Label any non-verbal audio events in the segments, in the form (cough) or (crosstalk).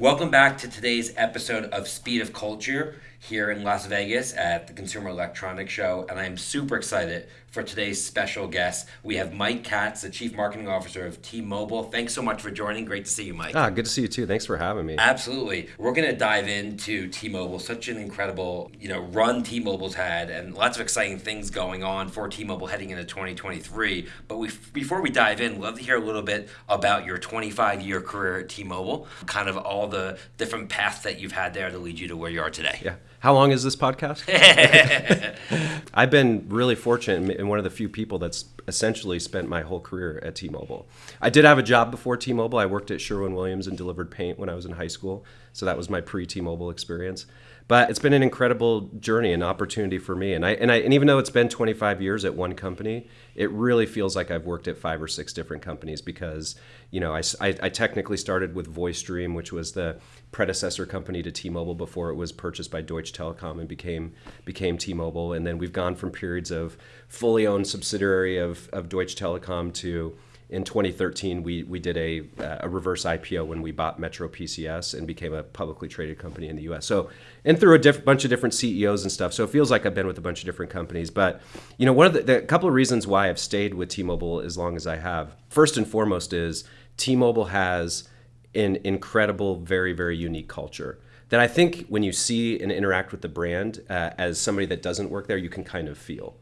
Welcome back to today's episode of Speed of Culture here in Las Vegas at the Consumer Electronics Show, and I am super excited for today's special guest. We have Mike Katz, the Chief Marketing Officer of T-Mobile. Thanks so much for joining. Great to see you, Mike. Ah, good to see you too. Thanks for having me. Absolutely. We're going to dive into T-Mobile. Such an incredible, you know, run T-Mobile's had, and lots of exciting things going on for T-Mobile heading into 2023. But we, before we dive in, love to hear a little bit about your 25-year career at T-Mobile, kind of all the different paths that you've had there to lead you to where you are today. Yeah. How long is this podcast? (laughs) I've been really fortunate and one of the few people that's essentially spent my whole career at T-Mobile. I did have a job before T-Mobile. I worked at Sherwin-Williams and delivered paint when I was in high school, so that was my pre-T-Mobile experience. But it's been an incredible journey and opportunity for me. And I and I and even though it's been 25 years at one company, it really feels like I've worked at five or six different companies because you know I, I, I technically started with VoiceStream, which was the predecessor company to T-Mobile before it was purchased by Deutsche Telekom and became became T-Mobile. And then we've gone from periods of fully owned subsidiary of, of Deutsche Telekom to in 2013, we, we did a, a reverse IPO when we bought Metro PCS and became a publicly traded company in the US. So, and through a bunch of different CEOs and stuff. So it feels like I've been with a bunch of different companies. But, you know, one of the, the couple of reasons why I've stayed with T Mobile as long as I have, first and foremost, is T Mobile has an incredible, very, very unique culture that I think when you see and interact with the brand uh, as somebody that doesn't work there, you can kind of feel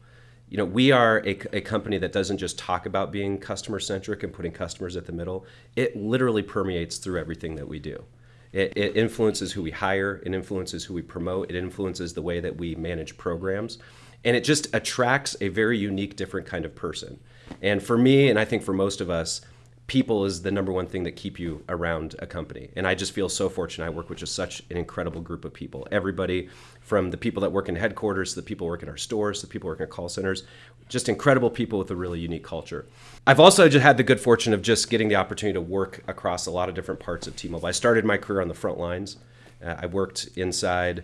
you know, we are a, a, company that doesn't just talk about being customer centric and putting customers at the middle. It literally permeates through everything that we do. It, it, influences who we hire, it influences who we promote, it influences the way that we manage programs. And it just attracts a very unique, different kind of person. And for me, and I think for most of us, people is the number one thing that keep you around a company. And I just feel so fortunate. I work with just such an incredible group of people. Everybody from the people that work in headquarters the people work in our stores the people working at call centers, just incredible people with a really unique culture. I've also just had the good fortune of just getting the opportunity to work across a lot of different parts of T-Mobile. I started my career on the front lines. Uh, I worked inside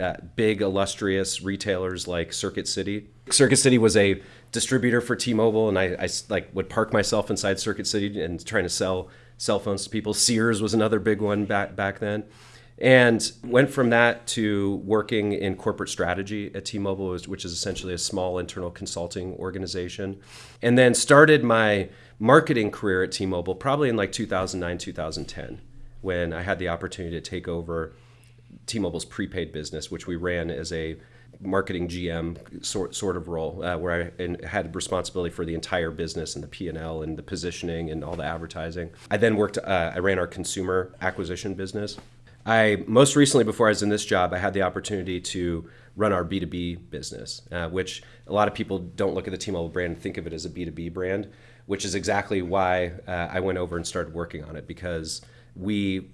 uh, big illustrious retailers like Circuit City. Circuit City was a distributor for T-Mobile, and I, I like would park myself inside Circuit City and trying to sell cell phones to people. Sears was another big one back back then, and went from that to working in corporate strategy at T-Mobile, which is essentially a small internal consulting organization, and then started my marketing career at T-Mobile probably in like 2009 2010 when I had the opportunity to take over T-Mobile's prepaid business, which we ran as a marketing GM sort sort of role, uh, where I had responsibility for the entire business and the P and L and the positioning and all the advertising. I then worked. Uh, I ran our consumer acquisition business. I most recently, before I was in this job, I had the opportunity to run our B2B business, uh, which a lot of people don't look at the T-Mobile brand and think of it as a B2B brand, which is exactly why uh, I went over and started working on it because we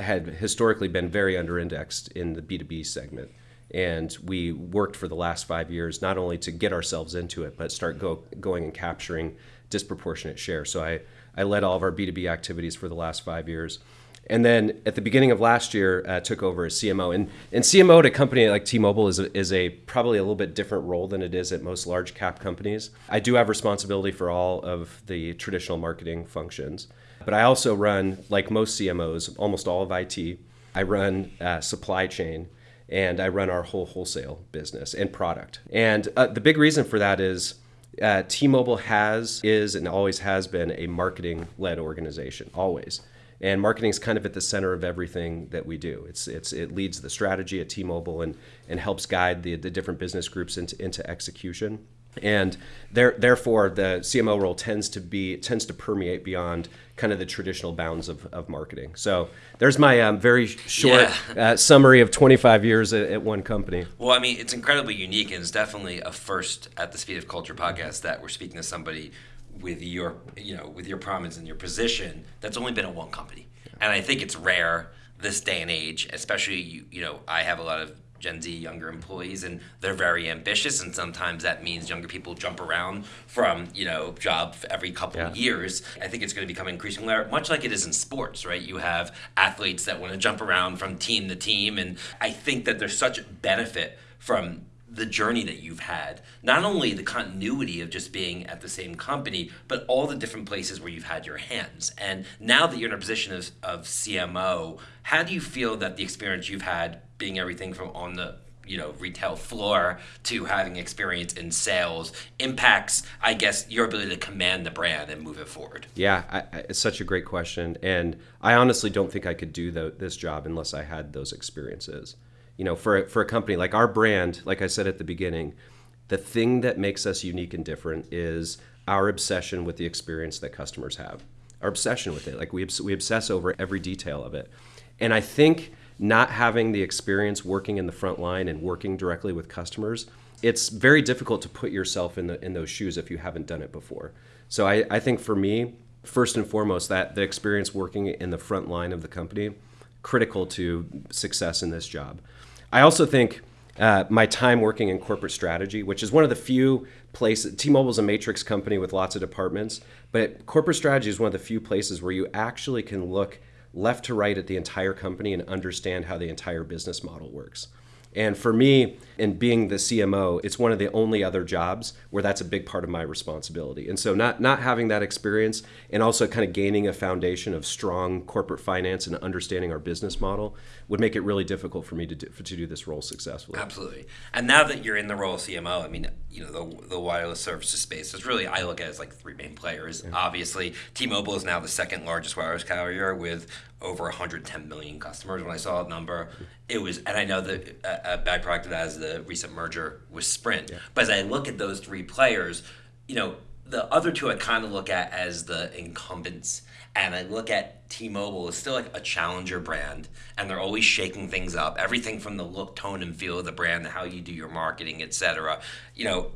had historically been very under-indexed in the B2B segment. And we worked for the last five years not only to get ourselves into it but start go, going and capturing disproportionate share. So I, I led all of our b2b activities for the last five years. And then at the beginning of last year uh, took over as cmo and, and cmo at a company like t-mobile is a, is a probably a little bit different role than it is at most large cap companies. I do have responsibility for all of the traditional marketing functions but i also run like most cmos almost all of it i run uh, supply chain and I run our whole wholesale business and product. And uh, the big reason for that is uh, T-Mobile has is and always has been a marketing-led organization, always. And marketing is kind of at the center of everything that we do. It's, it's, it leads the strategy at T-Mobile and, and helps guide the, the different business groups into, into execution and there, therefore the CMO role tends to be tends to permeate beyond kind of the traditional bounds of, of marketing. So there's my um, very short yeah. uh, summary of 25 years at, at, one company. Well, I mean, it's incredibly unique, and it's definitely a first at the Speed of Culture podcast that we're speaking to somebody with your you know with your prominence and your position that's only been at one company, yeah. and I think it's rare this day and age, especially you you know I have a lot of Gen Z younger employees, and they're very ambitious, and sometimes that means younger people jump around from you know job every couple yeah. of years. I think it's going to become increasingly much like it is in sports, right? You have athletes that want to jump around from team to team, and I think that there's such benefit from the journey that you've had, not only the continuity of just being at the same company, but all the different places where you've had your hands. And now that you're in a position of, of CMO, how do you feel that the experience you've had being everything from on the you know retail floor to having experience in sales impacts i guess your ability to command the brand and move it forward. Yeah I, I, it's such a great question. And i honestly don't think i could do the, this job unless i had those experiences. You know for, for a company like our brand like i said at the beginning the thing that makes us unique and different is our obsession with the experience that customers have. Our obsession with it. Like we, we obsess over every detail of it. And i think not having the experience working in the front line and working directly with customers, it's very difficult to put yourself in the in those shoes if you haven't done it before. So I, I think for me, first and foremost, that the experience working in the front line of the company, critical to success in this job. I also think uh, my time working in corporate strategy, which is one of the few places. T-Mobile is a matrix company with lots of departments, but corporate strategy is one of the few places where you actually can look left to right at the entire company and understand how the entire business model works. And for me, in being the CMO, it's one of the only other jobs where that's a big part of my responsibility. And so not not having that experience and also kind of gaining a foundation of strong corporate finance and understanding our business model would make it really difficult for me to do, to do this role successfully. Absolutely. And now that you're in the role of CMO, I mean, you know, the, the wireless services space is really I look at it as like three main players. Yeah. Obviously, T-Mobile is now the second largest wireless carrier with over 110 million customers. When I saw that number, it was, and I know that a, a byproduct of that is the recent merger with Sprint. Yeah. But as I look at those three players, you know, the other two I kind of look at as the incumbents. And I look at T-Mobile as still like a challenger brand, and they're always shaking things up. Everything from the look, tone, and feel of the brand, how you do your marketing, etc. You know,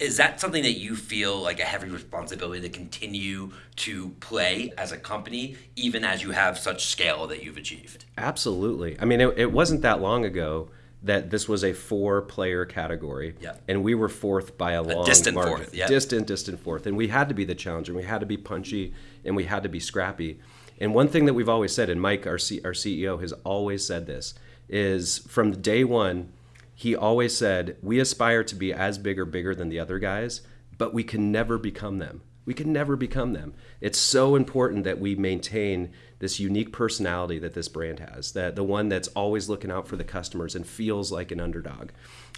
is that something that you feel like a heavy responsibility to continue to play as a company even as you have such scale that you've achieved absolutely i mean it, it wasn't that long ago that this was a four player category yep. and we were fourth by a, a long distant margin fourth yep. distant distant fourth and we had to be the challenger we had to be punchy and we had to be scrappy and one thing that we've always said and mike our, C- our ceo has always said this is from day one he always said, We aspire to be as big or bigger than the other guys, but we can never become them. We can never become them. It's so important that we maintain this unique personality that this brand has, that the one that's always looking out for the customers and feels like an underdog.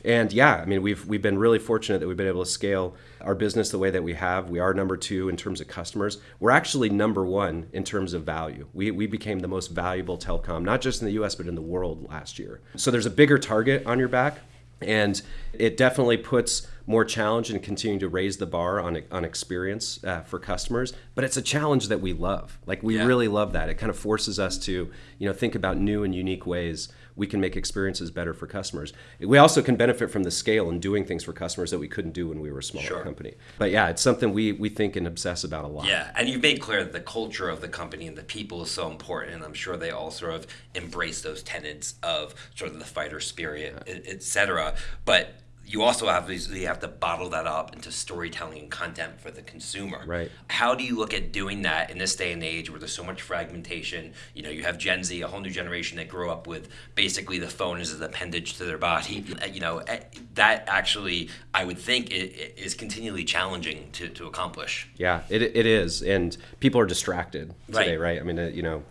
And yeah, I mean, we've we've been really fortunate that we've been able to scale our business the way that we have. We are number two in terms of customers. We're actually number one in terms of value. We we became the most valuable telecom, not just in the U.S. but in the world last year. So there's a bigger target on your back, and it definitely puts more challenge and continuing to raise the bar on, on experience uh, for customers. But it's a challenge that we love. Like we yeah. really love that. It kind of forces us to you know think about new and unique ways we can make experiences better for customers we also can benefit from the scale and doing things for customers that we couldn't do when we were a smaller sure. company but yeah it's something we, we think and obsess about a lot yeah and you've made clear that the culture of the company and the people is so important and i'm sure they all sort of embrace those tenets of sort of the fighter spirit yeah. et cetera but you also obviously have to bottle that up into storytelling and content for the consumer. Right. How do you look at doing that in this day and age where there's so much fragmentation? You know, you have Gen Z, a whole new generation that grew up with basically the phone as an appendage to their body. Uh, you know, eh, that actually, I would think, is continually challenging to, to accomplish. Yeah, it, it is. And people are distracted today, right? right? I mean, uh, you know,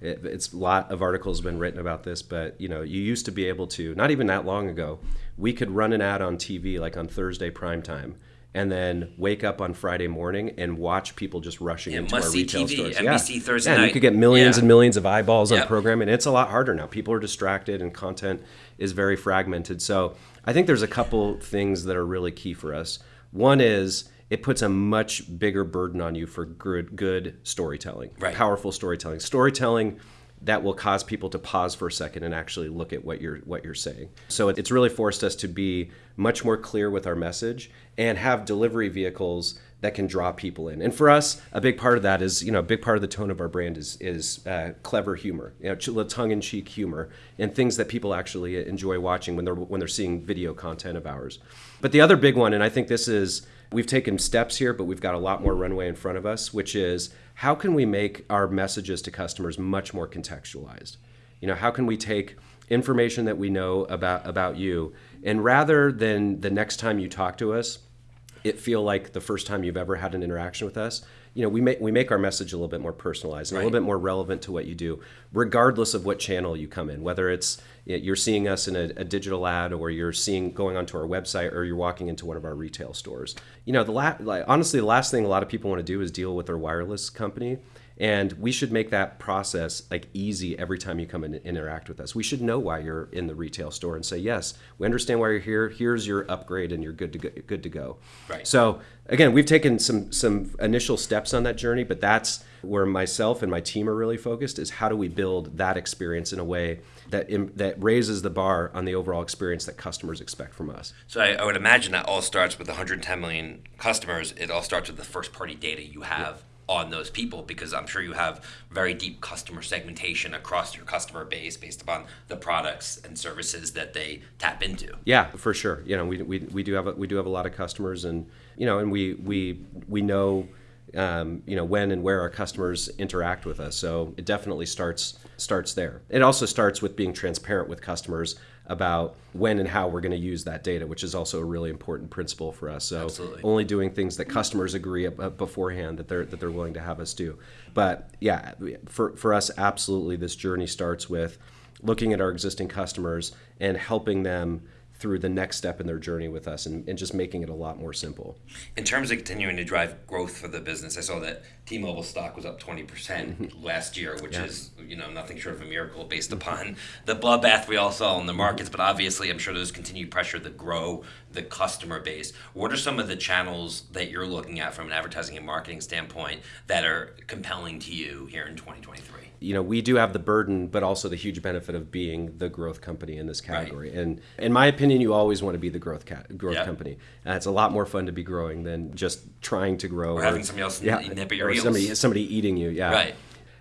it, it's a lot of articles have been written about this, but you know, you used to be able to, not even that long ago, we could run an ad on TV like on Thursday prime time and then wake up on Friday morning and watch people just rushing yeah, into our retail TV, stores. NBC yeah. Thursday yeah, night. you could get millions yeah. and millions of eyeballs yep. on programming. It's a lot harder now. People are distracted and content is very fragmented. So I think there's a couple things that are really key for us. One is it puts a much bigger burden on you for good good storytelling, right. powerful storytelling. Storytelling that will cause people to pause for a second and actually look at what you're what you're saying. So it's really forced us to be much more clear with our message and have delivery vehicles that can draw people in. And for us, a big part of that is, you know, a big part of the tone of our brand is is uh, clever humor, you know, tongue-in-cheek humor, and things that people actually enjoy watching when they're when they're seeing video content of ours. But the other big one, and I think this is we've taken steps here, but we've got a lot more runway in front of us, which is how can we make our messages to customers much more contextualized? You know, how can we take information that we know about about you And rather than the next time you talk to us, it feel like the first time you've ever had an interaction with us you know we make we make our message a little bit more personalized and right. a little bit more relevant to what you do regardless of what channel you come in whether it's you're seeing us in a, a, digital ad or you're seeing going onto our website or you're walking into one of our retail stores you know the la- like, honestly the last thing a lot of people want to do is deal with their wireless company and we should make that process like easy every time you come and interact with us. We should know why you're in the retail store and say, yes, we understand why you're here. Here's your upgrade, and you're good to go. Good to go. Right. So again, we've taken some some initial steps on that journey, but that's where myself and my team are really focused. Is how do we build that experience in a way that that raises the bar on the overall experience that customers expect from us. So I, I would imagine that all starts with 110 million customers. It all starts with the first party data you have on those people because I'm sure you have very deep customer segmentation across your customer base based upon the products and services that they tap into. Yeah, for sure. You know, we, we, we do have a, we do have a lot of customers and you know, and we we we know um, you know when and where our customers interact with us. So it definitely starts starts there. It also starts with being transparent with customers about when and how we're going to use that data, which is also a really important principle for us. So Absolutely. only doing things that customers agree beforehand that they're that they're willing to have us do. But yeah, for for us, absolutely, this journey starts with looking at our existing customers and helping them through the next step in their journey with us and, and just making it a lot more simple. In terms of continuing to drive growth for the business, I saw that T-Mobile stock was up 20% mm-hmm. (laughs) last year, which yeah. is, you know, nothing short of a miracle based upon the bloodbath we all saw in the markets, but obviously I'm sure there's continued pressure to grow the customer base. What are some of the channels that you're looking at from an advertising and marketing standpoint that are compelling to you here in 2023? You know we do have the burden but also the huge benefit of being the growth company in this category right. and in my opinion you always want to be the growth cat, growth yep. company and it's a lot more fun to be growing than just trying to grow or, or having somebody else yeah, nip at your or somebody, somebody eating you yeah right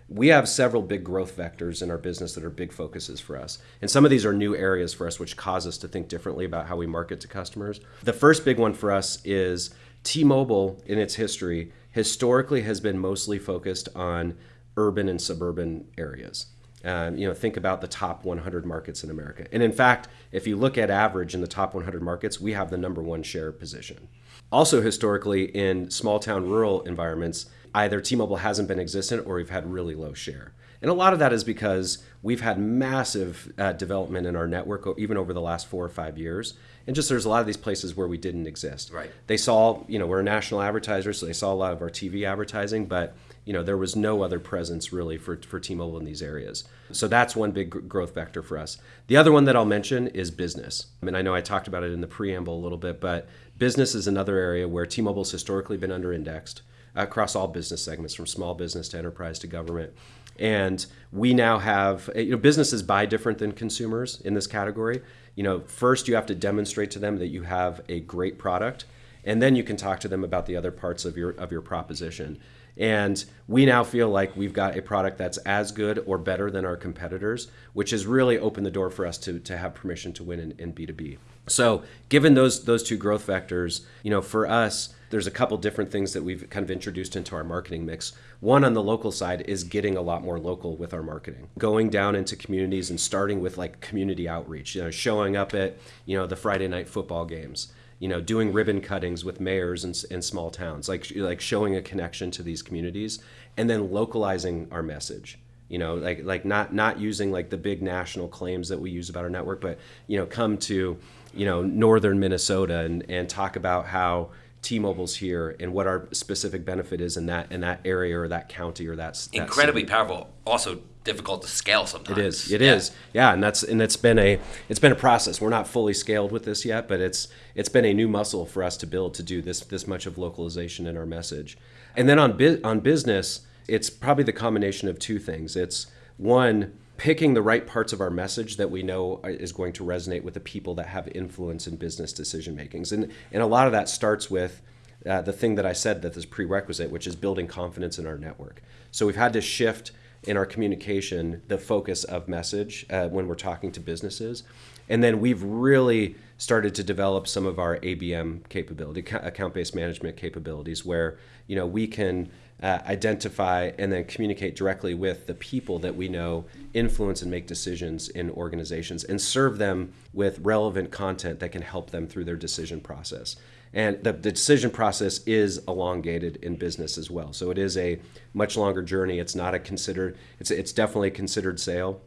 we have several big growth vectors in our business that are big focuses for us. And some of these are new areas for us, which cause us to think differently about how we market to customers. The first big one for us is T Mobile, in its history, historically has been mostly focused on urban and suburban areas. Um, you know, think about the top 100 markets in America. And in fact, if you look at average in the top 100 markets, we have the number one share position. Also, historically, in small town rural environments, either T Mobile hasn't been existent or we've had really low share. And a lot of that is because we've had massive uh, development in our network, even over the last four or five years. And just there's a lot of these places where we didn't exist. Right. They saw, you know, we're a national advertiser, so they saw a lot of our TV advertising, but you know there was no other presence really for, for T-Mobile in these areas. So that's one big growth vector for us. The other one that I'll mention is business. I mean, I know I talked about it in the preamble a little bit, but business is another area where T-Mobile's historically been under-indexed across all business segments, from small business to enterprise to government. And we now have, eh, you know, businesses buy different than consumers in this category. You know, first you have to demonstrate to them that you have a great product, and then you can talk to them about the other parts of your of your proposition. And we now feel like we've got a product that's as good or better than our competitors, which has really opened the door for us to, to have permission to win in, in B2B. So, given those those two growth vectors, you know, for us, there's a couple different things that we've kind of introduced into our marketing mix. One on the local side is getting a lot more local with our marketing, going down into communities and starting with like community outreach. You know, showing up at you know the Friday night football games you know, doing ribbon cuttings with mayors in, in small towns, like like showing a connection to these communities, and then localizing our message. You know, like like not not using like the big national claims that we use about our network, but you know, come to you know northern Minnesota and and talk about how T-Mobile's here and what our specific benefit is in that in that area or that county or that, incredibly powerful. Also difficult to scale sometimes. It is. It yeah. is. yeah. and that's and it's been a it's been a process. We're not fully scaled with this yet, but it's it's been a new muscle for us to build to do this this much of localization in our message. And then on bu- on business, it's probably the combination of two things. It's one picking the right parts of our message that we know is going to resonate with the people that have influence in business decision makings. And and a lot of that starts with uh, the thing that I said that is prerequisite, which is building confidence in our network. So we've had to shift in our communication the focus of message uh, when we're talking to businesses. And then we've really started to develop some of our ABM capability, account-based management capabilities, where you know we can uh, identify and then communicate directly with the people that we know influence and make decisions in organizations and serve them with relevant content that can help them through their decision process. And the, the decision process is elongated in business as well. So it is a much longer journey. It's not a considered, it's, it's definitely a considered sale.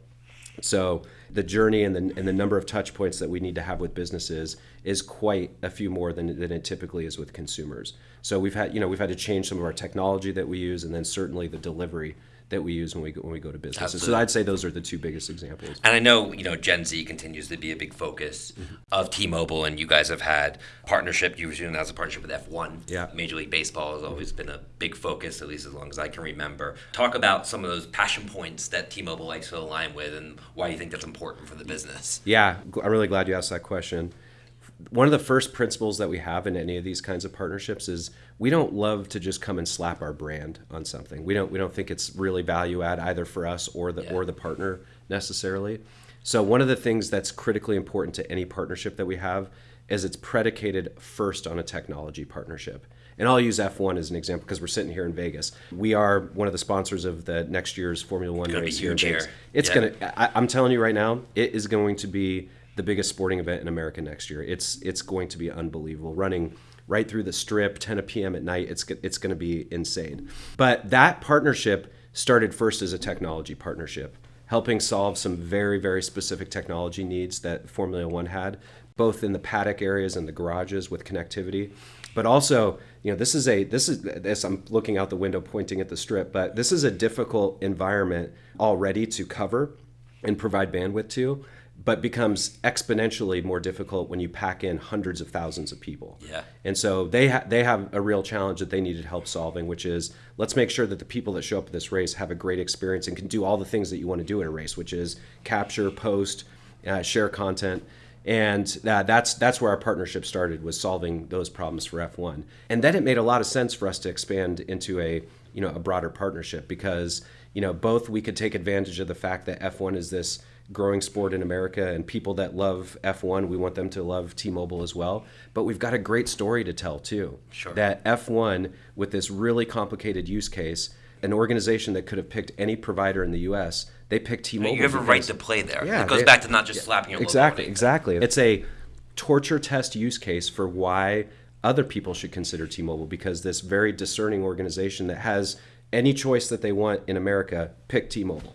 So the journey and the, and the number of touch points that we need to have with businesses is quite a few more than, than it typically is with consumers. So we've had, you know, we've had to change some of our technology that we use, and then certainly the delivery that we use when we go, when we go to businesses. Absolutely. So I'd say those are the two biggest examples. And I know you know Gen Z continues to be a big focus mm-hmm. of T-Mobile, and you guys have had partnership. You recently announced a partnership with F1. Yeah. Major League Baseball has always been a big focus, at least as long as I can remember. Talk about some of those passion points that T-Mobile likes to align with, and why you think that's important for the business. Yeah, I'm really glad you asked that question one of the first principles that we have in any of these kinds of partnerships is we don't love to just come and slap our brand on something. We don't we don't think it's really value add either for us or the yeah. or the partner necessarily. So one of the things that's critically important to any partnership that we have is it's predicated first on a technology partnership. And I'll use F1 as an example because we're sitting here in Vegas. We are one of the sponsors of the next year's Formula One race here in Vegas. Here. It's yeah. gonna. I, I'm telling you right now, it is going to be the biggest sporting event in America next year. It's it's going to be unbelievable. Running right through the strip, 10 p.m. at night. It's it's going to be insane. But that partnership started first as a technology partnership, helping solve some very very specific technology needs that Formula One had, both in the paddock areas and the garages with connectivity. But also, you know, this is a this is this I'm looking out the window pointing at the strip, but this is a difficult environment already to cover and provide bandwidth to but becomes exponentially more difficult when you pack in hundreds of thousands of people. Yeah. And so they ha- they have a real challenge that they needed help solving, which is let's make sure that the people that show up at this race have a great experience and can do all the things that you want to do in a race, which is capture, post, uh, share content. And uh, that's that's where our partnership started was solving those problems for F1. And then it made a lot of sense for us to expand into a you know a broader partnership because you know both we could take advantage of the fact that F1 is this growing sport in America and people that love F1, we want them to love T-Mobile as well. But we've got a great story to tell too. Sure. That F1 with this really complicated use case, an organization that could have picked any provider in the US, they picked T-Mobile. You have a right to play there. Yeah, it goes they, back to not just slapping your Exactly, exactly. It's a torture test use case for why other people should consider T-Mobile because this very discerning organization that has any choice that they want in America pick T-Mobile.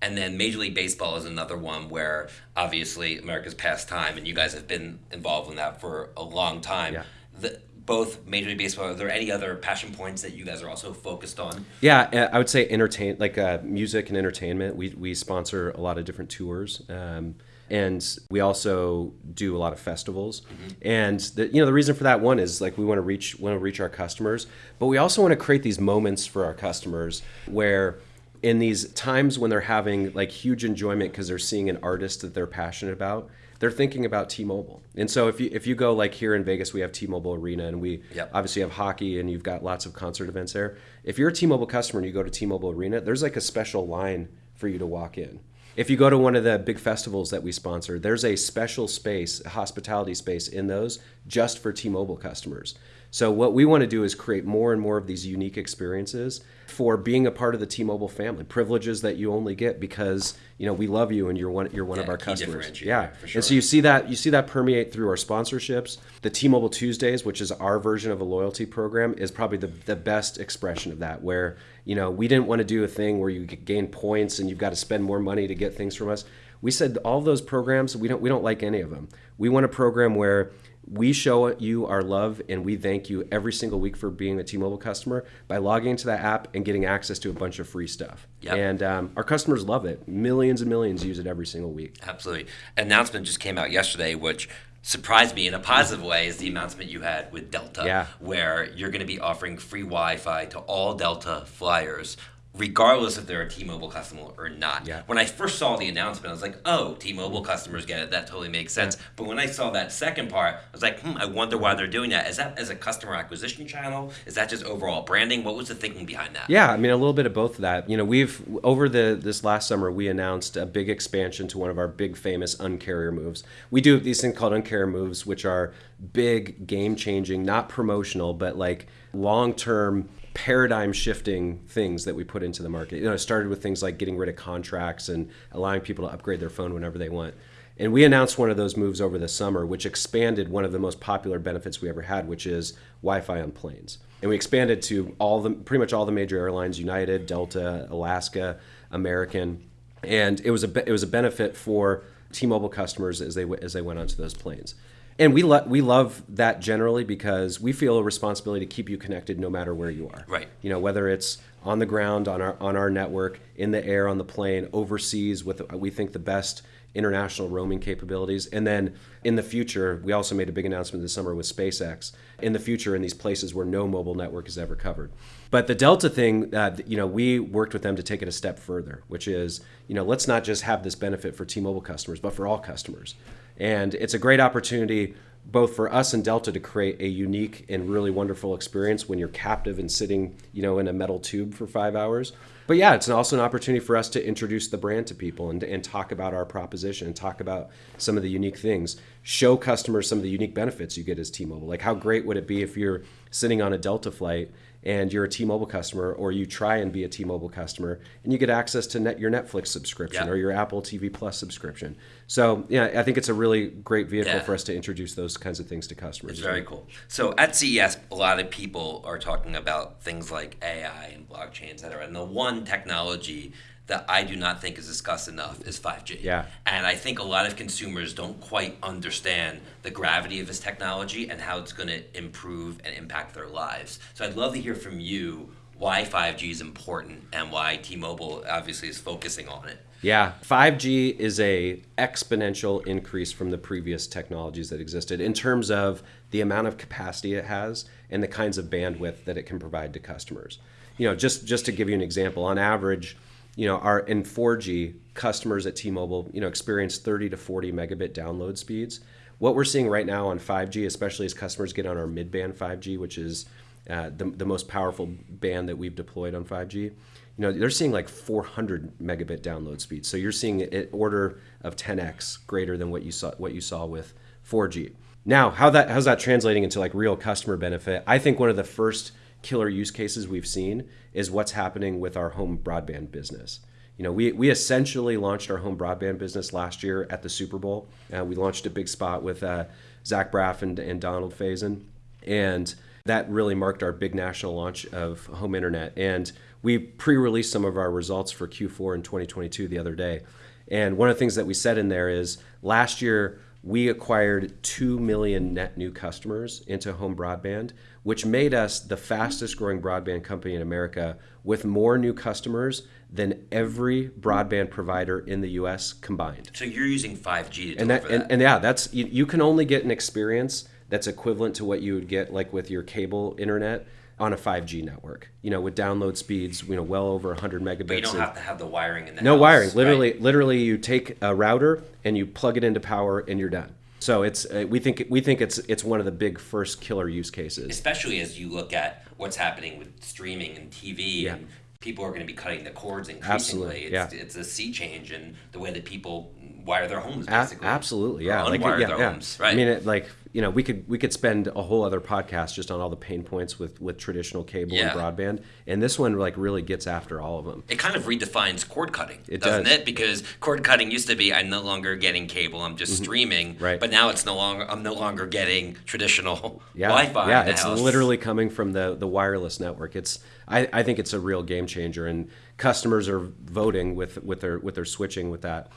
And then Major League Baseball is another one where obviously America's pastime, and you guys have been involved in that for a long time. Yeah. The, both Major League Baseball. Are there any other passion points that you guys are also focused on? Yeah, I would say entertain, like uh, music and entertainment. We we sponsor a lot of different tours. Um, and we also do a lot of festivals mm-hmm. and the, you know the reason for that one is like we want to reach want to reach our customers but we also want to create these moments for our customers where in these times when they're having like huge enjoyment because they're seeing an artist that they're passionate about they're thinking about T-Mobile. And so if you if you go like here in Vegas, we have T-Mobile Arena, and we yep. obviously have hockey, and you've got lots of concert events there. If you're a T-Mobile customer and you go to T-Mobile Arena, there's like a special line for you to walk in. If you go to one of the big festivals that we sponsor, there's a special space, a hospitality space in those just for T-Mobile customers. So what we want to do is create more and more of these unique experiences for being a part of the T-Mobile family, privileges that you only get because you know we love you and you're one you're one yeah, of our customers. Yeah, sure. and so you see that you see that permeate through our sponsorships. The T-Mobile Tuesdays, which is our version of a loyalty program, is probably the the best expression of that. Where you know we didn't want to do a thing where you gain points and you've got to spend more money to get things from us. We said all those programs we don't we don't like any of them. We want a program where we show you our love and we thank you every single week for being a T-Mobile customer by logging into that app and getting access to a bunch of free stuff. Yep. And um, our customers love it. Millions and millions use it every single week. Absolutely. An announcement just came out yesterday, which surprised me in a positive way is the announcement you had with Delta, yeah. where you're going to be offering free Wi-Fi to all Delta flyers regardless if they're a T-Mobile customer or not. Yeah. When I first saw the announcement, I was like, "Oh, T-Mobile customers get it. That totally makes sense." But when I saw that second part, I was like, "Hmm, I wonder why they're doing that. Is that as a customer acquisition channel? Is that just overall branding? What was the thinking behind that?" Yeah, I mean a little bit of both of that. You know, we've over the this last summer we announced a big expansion to one of our big famous uncarrier moves. We do these things called uncarrier moves, which are big, game changing, not promotional, but like long term paradigm shifting things that we put into the market. You know, it started with things like getting rid of contracts and allowing people to upgrade their phone whenever they want. And we announced one of those moves over the summer, which expanded one of the most popular benefits we ever had, which is Wi-Fi on planes. And we expanded to all the pretty much all the major airlines: United, Delta, Alaska, American, and it was a it was a benefit for T-Mobile customers as they as they went onto those planes. And we lo- we love that generally because we feel a responsibility to keep you connected no matter where you are. Right. You know, whether it's on the ground on our on our network, in the air on the plane, overseas with we think the best international roaming capabilities, and then in the future, we also made a big announcement this summer with SpaceX. In the future, in these places where no mobile network is ever covered. But the Delta thing, uh, you know, we worked with them to take it a step further, which is, you know, let's not just have this benefit for T-Mobile customers, but for all customers. And it's a great opportunity both for us and Delta to create a unique and really wonderful experience when you're captive and sitting, you know, in a metal tube for five hours. But yeah, it's also an opportunity for us to introduce the brand to people and, and talk about our proposition and talk about some of the unique things. Show customers some of the unique benefits you get as T-Mobile. Like how great would it be if you're sitting on a Delta flight and you're a T-Mobile customer, or you try and be a T-Mobile customer, and you get access to net, your Netflix subscription Yeah. or your Apple TV Plus subscription. So yeah, I think it's a really great vehicle Yeah. for us to introduce those kinds of things to customers. It's very cool. So at CES, a lot of people are talking about things like AI and blockchain, et cetera. And the one technology that I do not think is discussed enough is 5G. Yeah. And I think a lot of consumers don't quite understand the gravity of this technology and how it's going to improve and impact their lives. So I'd love to hear from you why 5G is important and why T-Mobile obviously is focusing on it. Yeah, 5G is a exponential increase from the previous technologies that existed in terms of the amount of capacity it has and the kinds of bandwidth that it can provide to customers. You know, just just to give you an example, on average, you know, our in 4G customers at T-Mobile, you know, experience 30 to 40 megabit download speeds. What we're seeing right now on 5G, especially as customers get on our mid-band 5G, which is uh, the, the most powerful band that we've deployed on 5G, you know, they're seeing like 400 megabit download speeds. So you're seeing an order of 10x greater than what you saw what you saw with 4G. Now, how that how's that translating into like real customer benefit? I think one of the first killer use cases we've seen is what's happening with our home broadband business. You know, we, we essentially launched our home broadband business last year at the Super Bowl. Uh, we launched a big spot with uh, Zach Braff and, and Donald Faison. And that really marked our big national launch of home internet. And we pre released some of our results for Q4 in 2022 the other day. And one of the things that we said in there is last year we acquired 2 million net new customers into home broadband, which made us the fastest growing broadband company in America with more new customers than every broadband provider in the US combined. So you're using 5G to and deliver that, and, and yeah that's you, you can only get an experience that's equivalent to what you would get like with your cable internet on a 5G network you know with download speeds you know well over 100 megabits But you don't and- have to have the wiring in the no house, wiring. right? literally literally you take a router and you plug it into power and you're done so it's uh, we think we think it's it's one of the big first killer use cases especially as you look at what's happening with streaming and TV Yeah. and people are going to be cutting the cords increasingly. Absolutely, It's, yeah. it's a sea change in the way that people wire their homes A- basically. absolutely, Or yeah. Like, unwire yeah, their yeah. homes, right? I mean, it, like you know, we could we could spend a whole other podcast just on all the pain points with with traditional cable Yeah. and broadband, and this one like really gets after all of them. it kind of redefines cord cutting, It doesn't does. it? Because cord cutting used to be I'm no longer getting cable, I'm just streaming. Mm-hmm. Right. But now it's no longer I'm no longer getting traditional (laughs) yeah, Wi-Fi. Yeah, it's house. literally coming from the the wireless network. It's I, I think it's a real game changer, and customers are voting with with their with their switching with that.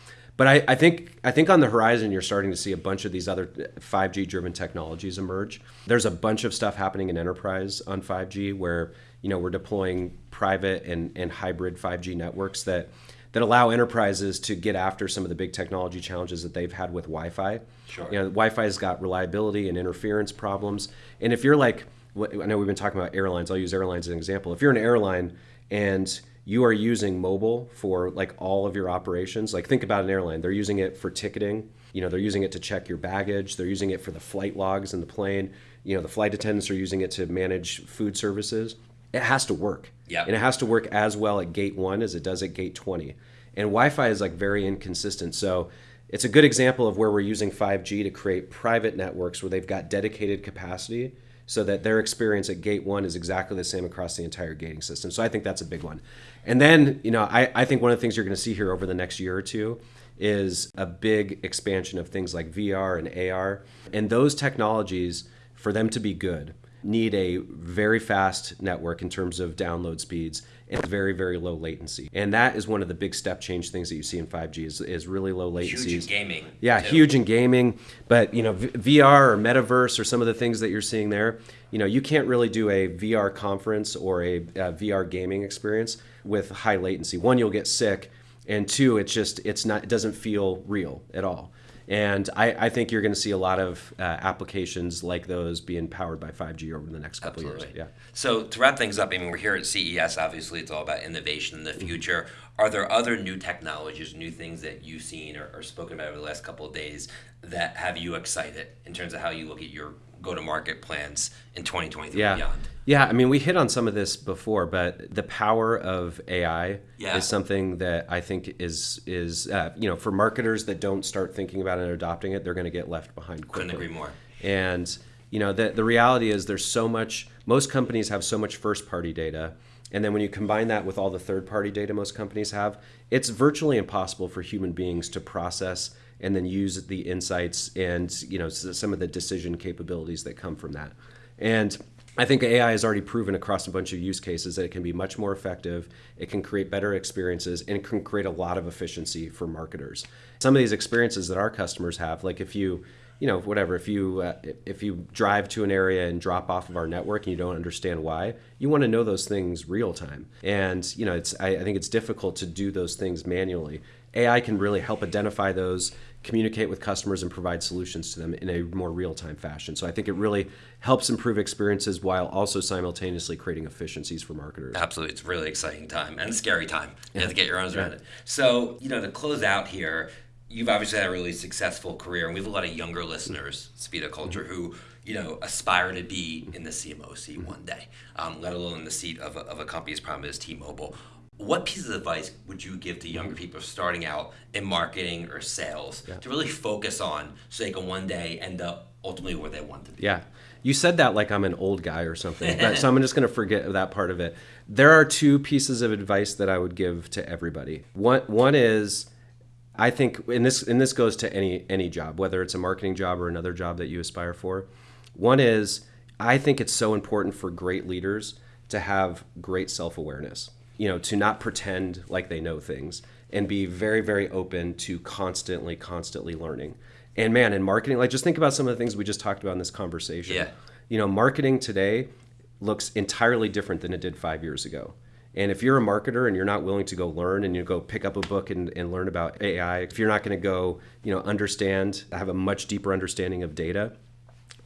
But I, I think I think on the horizon you're starting to see a bunch of these other 5G driven technologies emerge. There's a bunch of stuff happening in enterprise on 5G where you know we're deploying private and, and hybrid 5G networks that that allow enterprises to get after some of the big technology challenges that they've had with Wi-Fi. Sure. You know, Wi-Fi's got reliability and interference problems. And if you're like, I know we've been talking about airlines. I'll use airlines as an example. If you're an airline and you are using mobile for like all of your operations. Like think about an airline. They're using it for ticketing. You know, they're using it to check your baggage. They're using it for the flight logs in the plane. You know, the flight attendants are using it to manage food services. It has to work. Yep. And it has to work as well at gate 1 as it does at gate 20. And Wi-Fi is like very inconsistent. So it's a good example of where we're using 5G to create private networks where they've got dedicated capacity so that their experience at gate one is exactly the same across the entire gating system. So I think that's a big one. And then, you know, I, I think one of the things you're going to see here over the next year or two is a big expansion of things like VR and AR. And those technologies, for them to be good, need a very fast network in terms of download speeds and very very low latency and that is one of the big step change things that you see in 5g is, is really low latencies Huge in gaming. yeah too. huge in gaming but you know v- vr or metaverse or some of the things that you're seeing there you know you can't really do a vr conference or a, a vr gaming experience with high latency one you'll get sick and two it's just it's not it doesn't feel real at all and I, I think you're going to see a lot of uh, applications like those being powered by 5G over the next couple of years. Yeah. So to wrap things up, I mean, we're here at CES. Obviously, it's all about innovation in the future. Are there other new technologies, new things that you've seen or, or spoken about over the last couple of days that have you excited in terms of how you look at your go-to-market plans in 2023 Yeah. and beyond? Yeah, I mean, we hit on some of this before, but the power of AI Yeah. is something that I think is is uh, you know for marketers that don't start thinking about it and adopting it, they're going to get left behind quickly. Couldn't agree more. And you know, the the reality is there's so much. Most companies have so much first party data, and then when you combine that with all the third party data most companies have, it's virtually impossible for human beings to process and then use the insights and you know some of the decision capabilities that come from that. And I think AI has already proven across a bunch of use cases that it can be much more effective. It can create better experiences and it can create a lot of efficiency for marketers. Some of these experiences that our customers have, like if you, you know, whatever, if you uh, if you drive to an area and drop off of our network and you don't understand why, you want to know those things real time. And you know, it's I, I think it's difficult to do those things manually. AI can really help identify those, communicate with customers, and provide solutions to them in a more real time fashion. So I think it really helps improve experiences while also simultaneously creating efficiencies for marketers. Absolutely, it's a really exciting time and a scary time. You have to get your arms around it. So, you know, to close out here, you've obviously had a really successful career, and we have a lot of younger listeners, Speed of Culture, who you know aspire to be in the CMO seat one day, um, let alone in the seat of a, of a company as prominent as T-Mobile. What pieces of advice would you give to younger people starting out in marketing or sales to really focus on so they can one day end up ultimately where they want to be? Yeah. You said that like I'm an old guy or something, but, (laughs) so I'm just going to forget that part of it. There are two pieces of advice that I would give to everybody. One, one is, I think, and this and this goes to any any job, whether it's a marketing job or another job that you aspire for. One is, I think it's so important for great leaders to have great self awareness. You know, to not pretend like they know things and be very very open to constantly constantly learning. And man, in marketing, like just think about some of the things we just talked about in this conversation. Yeah. You know, marketing today looks entirely different than it did five years ago. And if you're a marketer and you're not willing to go learn and you go pick up a book and, and learn about AI, if you're not going to go, you know, understand, have a much deeper understanding of data,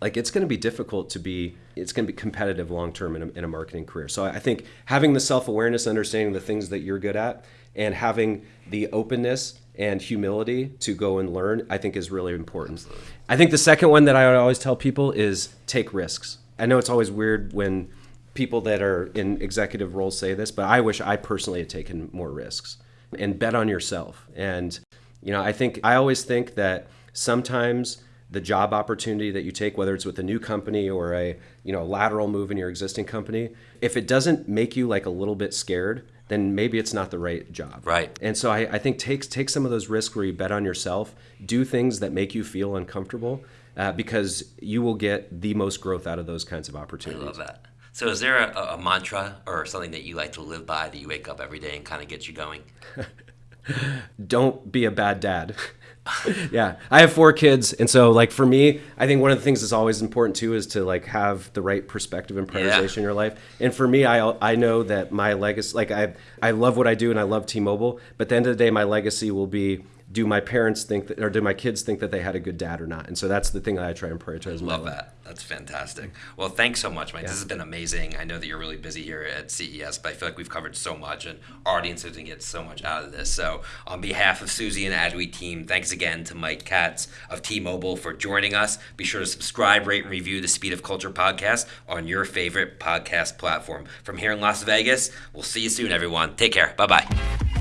like it's going to be difficult to be it's going to be competitive long term in a, in a marketing career. So i think having the self-awareness understanding the things that you're good at and having the openness and humility to go and learn i think is really important. I think the second one that i always tell people is take risks. I know it's always weird when people that are in executive roles say this but i wish i personally had taken more risks and bet on yourself. And you know i think i always think that sometimes the job opportunity that you take whether it's with a new company or a you know lateral move in your existing company if it doesn't make you like a little bit scared then maybe it's not the right job Right. and so i, I think take take some of those risks where you bet on yourself do things that make you feel uncomfortable uh, because you will get the most growth out of those kinds of I opportunities love that. So, is there a, a mantra or something that you like to live by that you wake up every day and kind of gets you going? (laughs) don't be a bad dad. (laughs) (laughs) yeah, I have four kids, and so like for me, I think one of the things that's always important too is to like have the right perspective and prioritization in your life. And for me, I I know that my legacy, like I I love what I do and I love T-Mobile, but at the end of the day, my legacy will be do my parents think that, or do my kids think that they had a good dad or not? And so that's the thing that I try and prioritize. my Love life. that. That's fantastic. Well, thanks so much, Mike. This has been amazing. I know that you're really busy here at CES, but I feel like we've covered so much, and our audience is going to get so much out of this. So, on behalf of Suzy and the Adweek team, thanks again to Mike Katz of T-Mobile for joining us. Be sure to subscribe, rate, and review the Speed of Culture podcast on your favorite podcast platform. From here in Las Vegas, we'll see you soon, everyone. Take care. Bye bye.